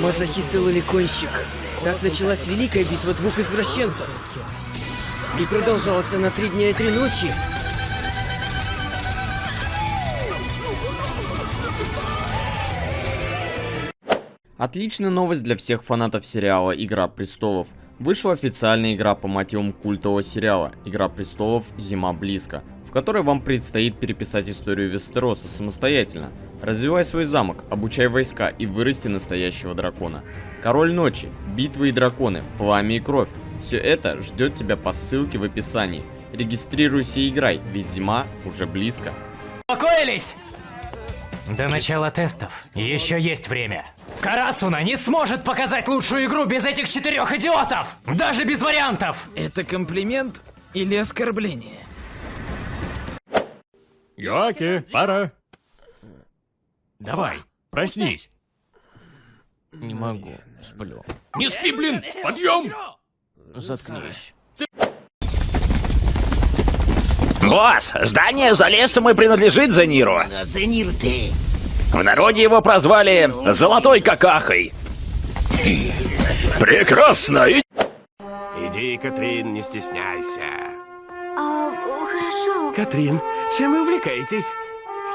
Мазохист и лоликонщик. Так началась великая битва двух извращенцев. И продолжалась она три дня и три ночи. Отличная новость для всех фанатов сериала «Игра престолов». Вышла официальная игра по мотивам культового сериала «Игра престолов. Зима близко», которой вам предстоит переписать историю Вестероса самостоятельно. Развивай свой замок, обучай войска и вырасти настоящего дракона. Король ночи, битвы и драконы, пламя и кровь. Все это ждет тебя по ссылке в описании. Регистрируйся и играй, ведь зима уже близко. Успокоились? До начала тестов еще есть время. Карасуна не сможет показать лучшую игру без этих четырех идиотов! Даже без вариантов! Это комплимент или оскорбление? Йоки, пора. Давай, проснись. Не могу, сплю. Не спи, блин! Подъем! Заткнись. Босс, здание за лесом и принадлежит Зениру. Зенир ты. В народе его прозвали Золотой Какахой. Прекрасно! И... Иди, Катрин, не стесняйся. А, хорошо. Катрин, чем вы увлекаетесь?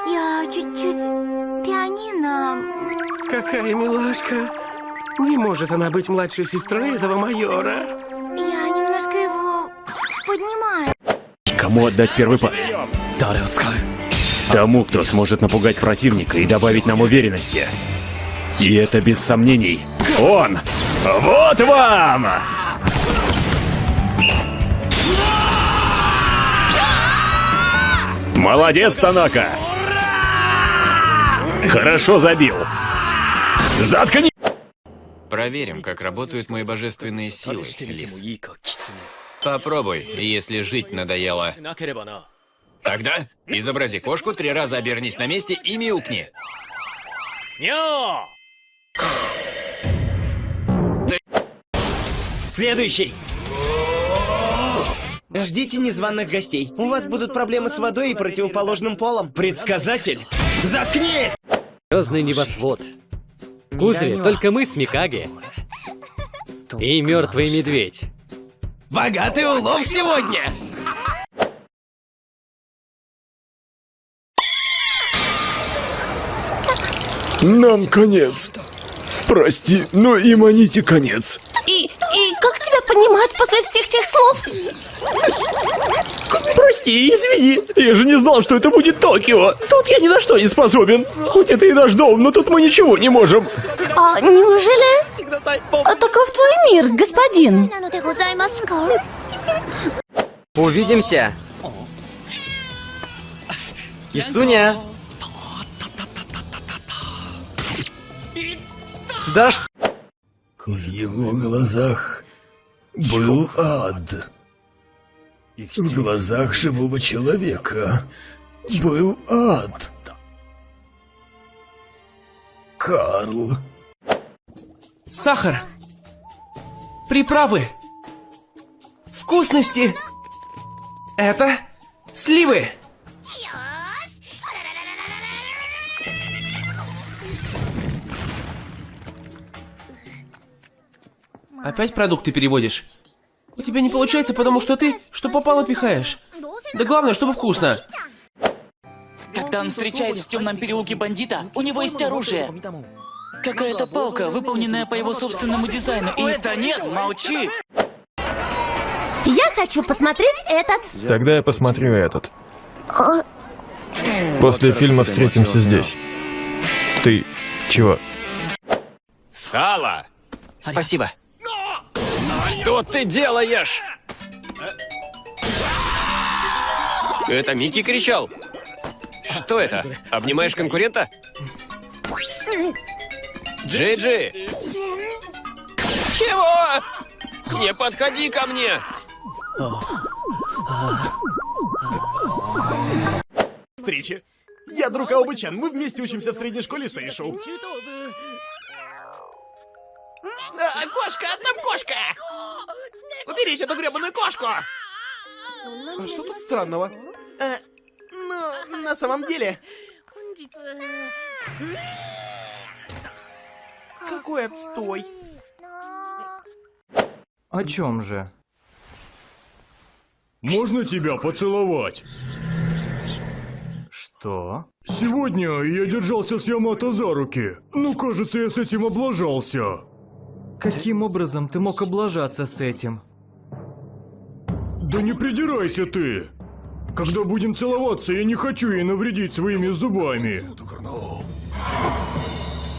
Я чуть-чуть пианино. Какая милашка. Не может она быть младшей сестрой этого майора. Я немножко его поднимаю. Кому отдать первый пас? Тому, кто сможет напугать противника и добавить нам уверенности. И это без сомнений. Он! Вот вам! Молодец, Танака! Хорошо забил. Заткни! Проверим, как работают мои божественные силы, Лис. Попробуй, если жить надоело. Тогда изобрази кошку, три раза обернись на месте и мяукни. Следующий. Ждите незваных гостей. У вас будут проблемы с водой и противоположным полом. Предсказатель. Заткнись! Звездный небосвод. В кузове только мы с Микаги. И мертвый медведь. Богатый улов сегодня. Нам конец. Прости, но и маните конец. Понимать после всех тех слов? Прости, извини. Я же не знал, что это будет Токио. Тут я ни на что не способен. Хоть это и наш дом, но тут мы ничего не можем. А неужели? А таков твой мир, господин. Увидимся. Кисуня. Да что? В его глазах был ад. В глазах живого человека был ад. Карл. Сахар. Приправы. Вкусности. Это сливы. Опять продукты переводишь? У тебя не получается, потому что ты, что попало, пихаешь. Да главное, чтобы вкусно. Когда он встречает в темном переулке бандита, у него есть оружие. Какая-то палка, выполненная по его собственному дизайну. И это нет, молчи! Я хочу посмотреть этот. Тогда я посмотрю этот. А, После фильма встретимся здесь. Ты чего? Сало! Спасибо. Что ты делаешь? Это Микки кричал. Что это? Обнимаешь конкурента? Джей-Джи! Чего? Не подходи ко мне! Встречи. Я друг Аобычан. Мы вместе учимся в средней школе Сейшоу. А, кошка, там кошка! Уберите эту гребаную кошку! А что тут странного? Э, ну, на самом деле... какой отстой. О чем же? Можно тебя поцеловать? Что? Сегодня я держался с Ямато за руки. Ну, кажется, я с этим облажался. Каким образом ты мог облажаться с этим? Да не придирайся ты! Когда будем целоваться, я не хочу ей навредить своими зубами.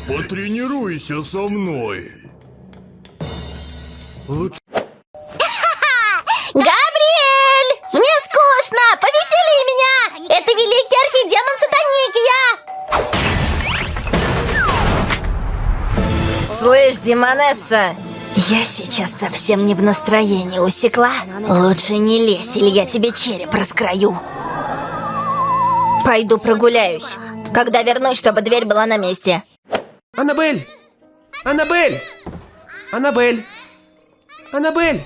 Потренируйся со мной. Лучше... Слышь, Демонесса, я сейчас совсем не в настроении, усекла? Лучше не лезь, или я тебе череп раскрою. Пойду прогуляюсь. Когда вернусь, чтобы дверь была на месте. Аннабель! Аннабель! Аннабель! Аннабель!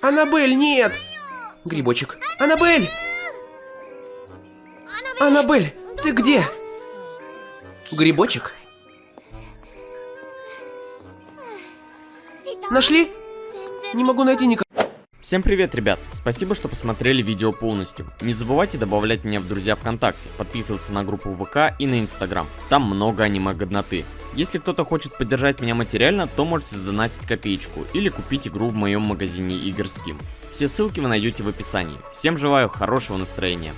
Аннабель, нет! Грибочек. Аннабель! Аннабель, ты где? Грибочек? Нашли? Не могу найти никого. Всем привет, ребят! Спасибо, что посмотрели видео полностью. Не забывайте добавлять меня в друзья ВКонтакте, подписываться на группу ВК и на Инстаграм. Там много аниме-годноты. Если кто-то хочет поддержать меня материально, то можете сдонатить копеечку или купить игру в моем магазине игр Steam. Все ссылки вы найдете в описании. Всем желаю хорошего настроения.